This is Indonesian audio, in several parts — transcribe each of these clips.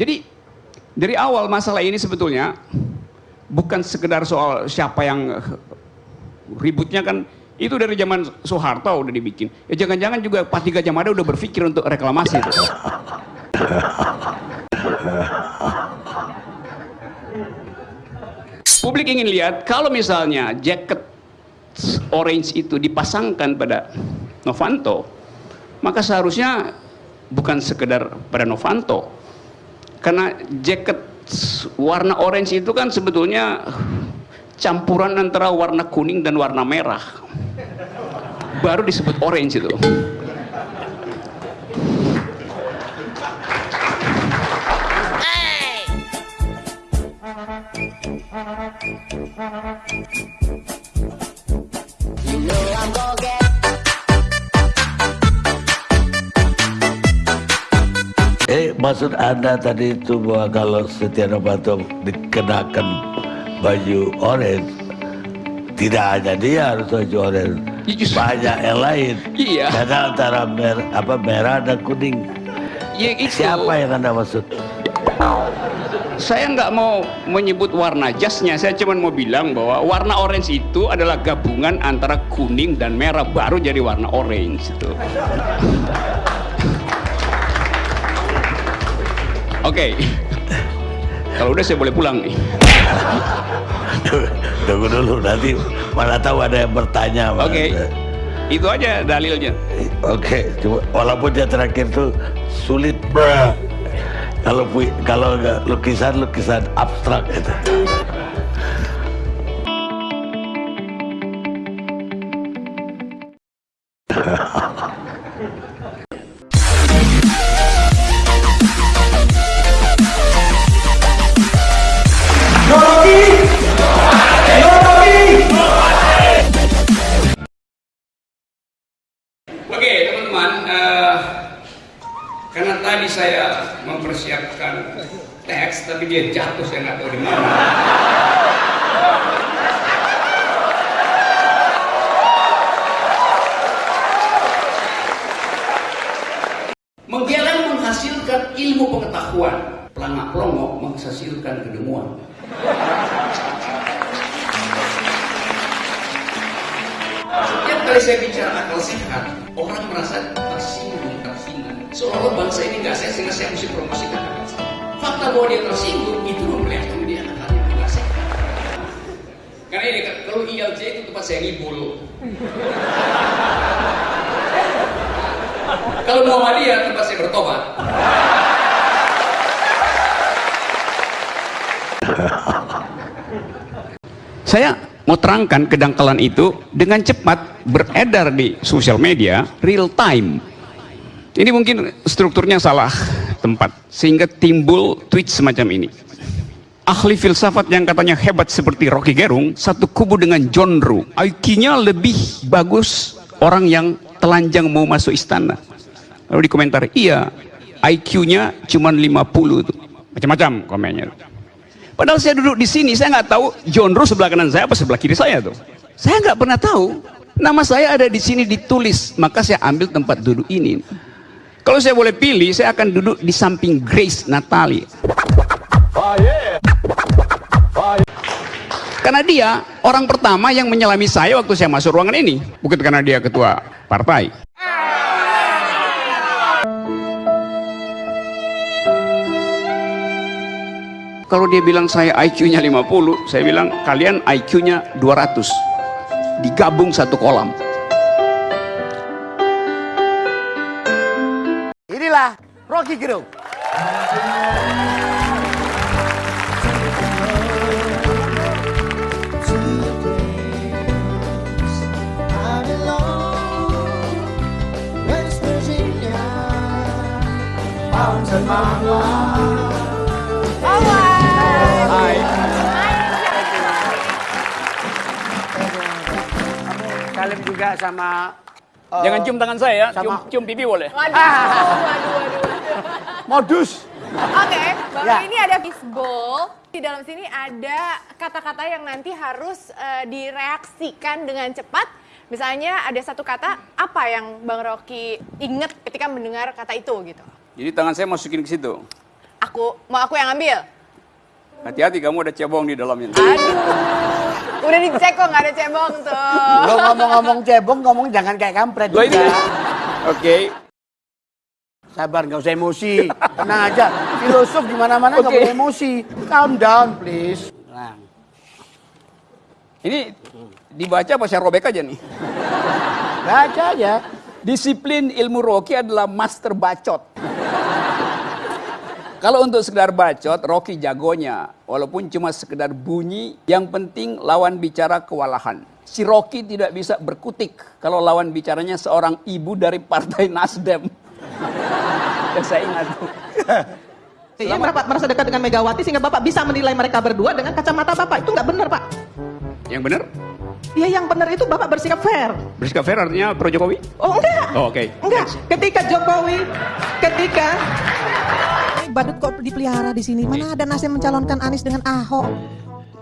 Jadi dari awal masalah ini sebetulnya bukan sekedar soal siapa yang ributnya kan itu dari zaman Soeharto udah dibikin. Ya jangan-jangan juga Pati Gajah Mada udah berpikir untuk reklamasi itu. Publik ingin lihat kalau misalnya jaket orange itu dipasangkan pada Novanto, maka seharusnya bukan sekedar pada Novanto. Karena jaket warna orange itu kan sebetulnya campuran antara warna kuning dan warna merah. Baru disebut orange itu. Eh, maksud Anda tadi itu bahwa kalau Setia Novanto dikenakan baju orange, tidak hanya dia harus baju orange, Iya, banyak yang lain. Iya. Karena antara mer apa merah dan kuning. Ya itu. Siapa yang Anda maksud? Saya nggak mau menyebut warna jasnya, saya cuma mau bilang bahwa warna orange itu adalah gabungan antara kuning dan merah baru jadi warna orange itu. Oke, kalau udah saya boleh pulang nih. Tunggu dulu, nanti mana tahu ada yang bertanya. Oke, itu aja dalilnya. Oke, cuma walaupun dia terakhir tuh sulit, bruh. Kalau kalau lukisan lukisan abstrak itu. Tapi dia jatuh saya nggak tahu di mana. Menggeleng menghasilkan ilmu pengetahuan, pelangak pelongo menghasilkan kedemuan. Setiap kali saya bicara akal sehat, orang merasa tersinggung, tersinggung. Seolah-olah bangsa ini nggak sehat sehingga saya mesti promosikan akal sehat. Fakta bahwa dia tersinggung itu memperlihatkan dia akalnya nggak sehat. Karena ini kalau ILC itu tempat saya ngibul. kalau Muhammadiyah tempat saya bertobat. Saya mau terangkan kedangkalan itu dengan cepat beredar di sosial media real time. Ini mungkin strukturnya salah tempat sehingga timbul tweet semacam ini. Ahli filsafat yang katanya hebat seperti Rocky Gerung satu kubu dengan John Roo. IQ-nya lebih bagus orang yang telanjang mau masuk istana. Lalu di komentar, iya IQ-nya cuma 50 tuh. Macam-macam komennya. Padahal saya duduk di sini, saya nggak tahu John Roos sebelah kanan saya apa sebelah kiri saya tuh. Saya nggak pernah tahu. Nama saya ada di sini ditulis, maka saya ambil tempat duduk ini. Kalau saya boleh pilih, saya akan duduk di samping Grace Natali. Karena dia orang pertama yang menyelami saya waktu saya masuk ruangan ini, bukan karena dia ketua partai. Kalau dia bilang saya IQ-nya 50, saya bilang kalian IQ-nya 200. Digabung satu kolam. Rocky Gerung. I belong West Virginia Mountain Mama Hai. Salim juga sama eh, Jangan cium tangan saya ya, sama- cium, cium pipi boleh. Waduh, waduh, waduh, waduh. Modus. Oke, Bang Ya. ini ada fishbowl. Di dalam sini ada kata-kata yang nanti harus eh, direaksikan dengan cepat. Misalnya ada satu kata, apa yang Bang Rocky inget ketika mendengar kata itu gitu. Jadi tangan saya masukin ke situ. aku. Mau aku yang ambil? Hati-hati kamu ada cebong di dalamnya. Aduh. Udah dicek kok nggak ada cebong tuh. Lo ngomong-ngomong cebong, ngomong jangan kayak kampret ini- juga. Oke. Sabar, nggak usah emosi. Tenang aja. Filosof di mana-mana nggak Oke. boleh emosi. Calm down, please. Tenang. Ini dibaca apa saya robek aja nih? Baca aja. Disiplin ilmu Rocky adalah master bacot. Kalau untuk sekedar bacot, Rocky jagonya. Walaupun cuma sekedar bunyi, yang penting lawan bicara kewalahan. Si Rocky tidak bisa berkutik kalau lawan bicaranya seorang ibu dari partai Nasdem. yang saya ingat. Iya, Bapak merasa dekat dengan Megawati sehingga Bapak bisa menilai mereka berdua dengan kacamata Bapak. Itu nggak benar, Pak. Yang benar? Iya, yang benar itu Bapak bersikap fair. Bersikap fair artinya pro Jokowi? Oh, enggak. Oh, oke. Enggak. Ketika Jokowi, ketika badut kok dipelihara di sini. Mana ada nasib mencalonkan Anies dengan Ahok?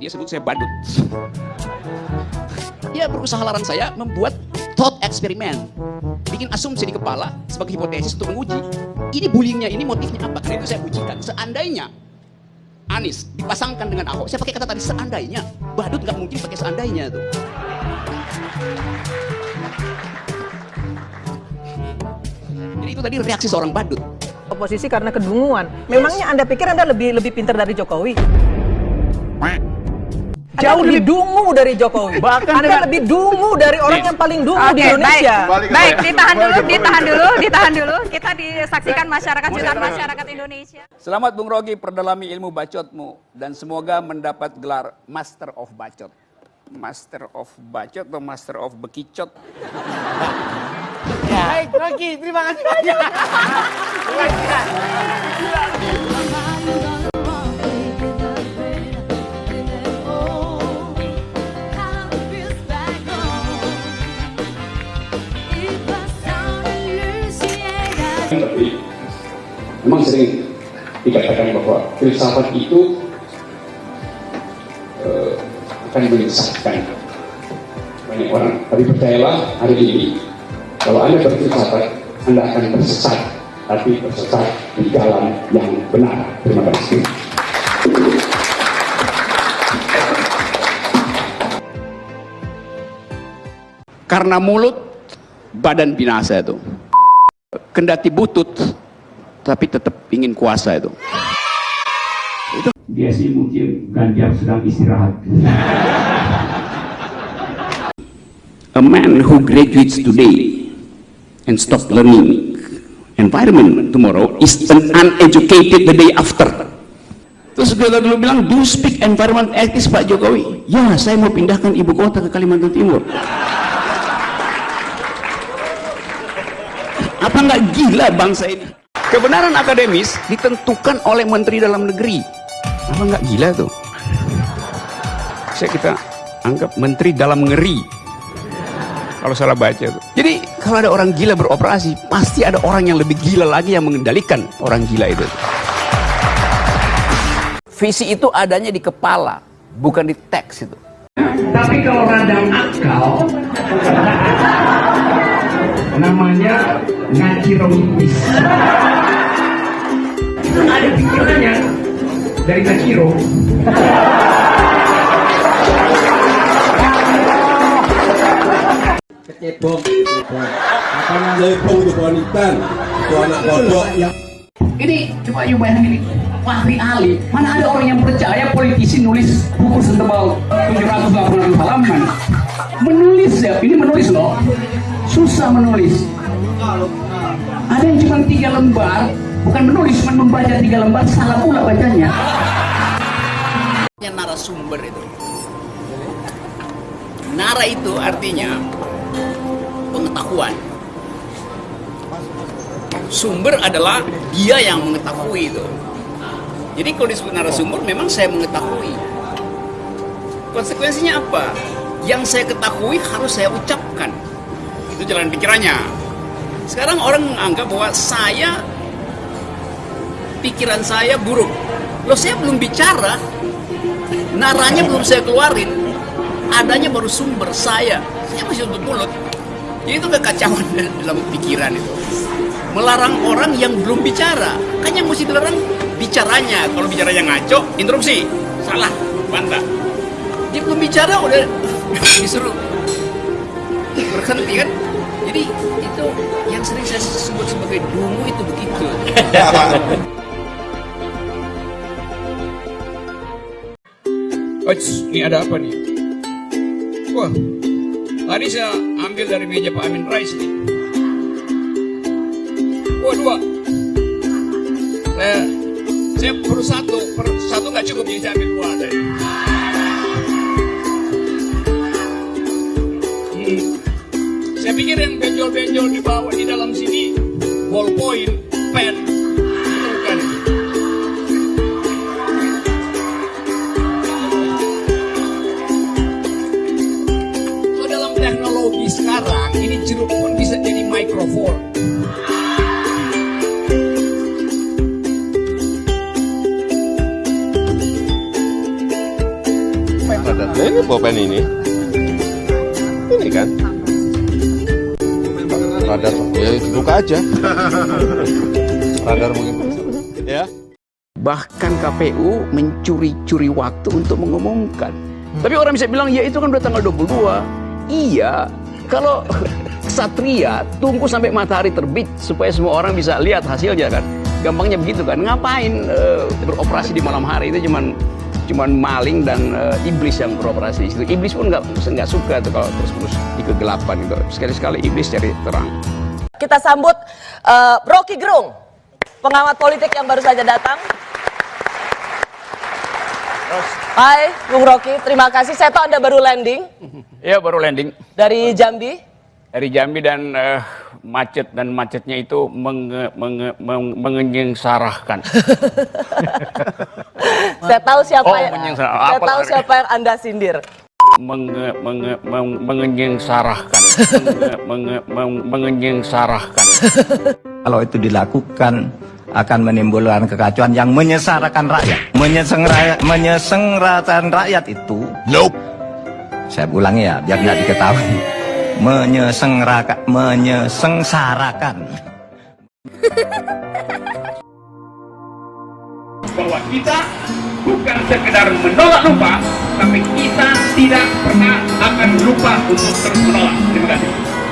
Dia sebut saya badut. Dia berusaha larang saya membuat thought eksperimen. Bikin asumsi di kepala sebagai hipotesis untuk menguji. Ini bullyingnya, ini motifnya apa? Karena itu saya ujikan. Seandainya Anies dipasangkan dengan Ahok, saya pakai kata tadi seandainya. Badut nggak mungkin pakai seandainya tuh. Jadi itu tadi reaksi seorang badut. Oposisi karena kedunguan. Memangnya Anda pikir Anda lebih lebih pintar dari Jokowi? Jauh lebih dungu dari Jokowi. Bahkan Anda dengan- lebih dungu dari orang yang paling dungu di Oke, Indonesia. baik. Baik, ditahan dulu, ditahan dulu, ditahan dulu. Kita disaksikan masyarakat jutaan masyarakat Indonesia. Selamat Bung Rogi perdalami ilmu bacotmu dan semoga mendapat gelar Master of Bacot. Master of Bacot atau Master of Bekicot? Baik, Rocky. Terima kasih banyak. Memang sering dikatakan bahwa filsafat itu eh, akan menyesatkan banyak orang. Tapi percayalah hari ini kalau Anda berfilsafat, Anda akan tersesat. Tapi tersesat di jalan yang benar. Terima kasih. Karena mulut, badan binasa itu. Kendati butut, tapi tetap ingin kuasa itu. Itu dia sih mungkin Ganjar sedang istirahat. A man who graduates today and stop learning environment tomorrow is an uneducated the day after. Terus kita dulu bilang, do you speak environment ethics Pak Jokowi? Ya, saya mau pindahkan ibu kota ke Kalimantan Timur. Apa nggak gila bangsa ini? Kebenaran akademis ditentukan oleh Menteri Dalam Negeri. Apa nggak gila tuh? Saya kita anggap Menteri Dalam Ngeri. Kalau salah baca tuh. Jadi kalau ada orang gila beroperasi, pasti ada orang yang lebih gila lagi yang mengendalikan orang gila itu. Visi itu adanya di kepala, bukan di teks itu. Tapi kalau radang akal, namanya ngaciroitis. Ada pikirannya dari ngaciro. Kecebong, kecebong. Apa namanya lepong itu itu anak kodok yang Ini coba you bayangin ini. Fahri Ali, mana ada orang yang percaya politisi nulis buku setebal 780 halaman. Menulis ya, ini menulis loh. Susah menulis. Ada yang cuma tiga lembar, bukan menulis, cuma membaca tiga lembar, salah pula bacanya. Narasumber itu. Nara itu artinya pengetahuan. Sumber adalah dia yang mengetahui itu. Jadi kalau disebut narasumber memang saya mengetahui. Konsekuensinya apa? Yang saya ketahui harus saya ucapkan. Itu jalan pikirannya. Sekarang orang menganggap bahwa saya pikiran saya buruk. Loh saya belum bicara, naranya belum saya keluarin adanya baru sumber saya saya masih untuk mulut jadi itu kekacauan dalam pikiran itu melarang orang yang belum bicara kan yang mesti dilarang bicara bicaranya. Kalau bicaranya ngaco, interupsi. Salah, bantah. Dia belum bicara udah disuruh berhenti kan. Jadi itu yang sering saya sebut sebagai dungu itu begitu. Oits, ini ada apa nih? Wah, tadi saya ambil dari meja Pak Amin Rais nih. Wah, dua. Saya, saya perlu satu, per, satu nggak cukup jadi saya ambil dua tadi. Hmm. Saya pikir yang benjol-benjol di bawah di dalam sini ballpoint, pen, itu bukan. Kalau dalam teknologi sekarang, ini jeruk pun bisa jadi mikrofon. Ini pulpen ini. Ini kan. Radar. Ya buka aja. Radar mungkin. Ya. Bahkan KPU mencuri-curi waktu untuk mengumumkan. Tapi orang bisa bilang, ya itu kan udah tanggal 22. Iya, kalau Satria tunggu sampai matahari terbit supaya semua orang bisa lihat hasilnya kan. Gampangnya begitu kan. Ngapain eh, beroperasi di malam hari itu cuman cuman maling dan eh, iblis yang beroperasi di situ. Iblis pun nggak nggak suka tuh kalau terus-terus di kegelapan itu. Sekali-sekali iblis cari terang. Kita sambut eh, Rocky Gerung, pengamat politik yang baru saja datang. Hai, Bung Rocky, terima kasih. Saya tahu Anda baru landing Ya baru landing. dari Jambi. Dari Jambi dan eh, macet dan macetnya itu menge, menge, meng- mengenyengsarahkan. Saya tahu siapa Oh, yang saya Apa tahu lagi? siapa yang Anda sindir. Menge, menge, meng- mengenyengsarahkan. Menge, menge, meng- mengenyengsarahkan. Kalau itu dilakukan akan menimbulkan kekacauan yang menyesarakan rakyat. Menyesengra, menyesengrakan rakyat itu. Nope. Saya ulangi ya, biar nggak diketahui. Menyesengrakan, menyesengsarakan. bahwa kita bukan sekedar menolak lupa, tapi kita tidak pernah akan lupa untuk terus menolak. Terima kasih.